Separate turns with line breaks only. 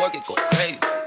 work it, go crazy.